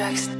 Jackson.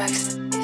tracks.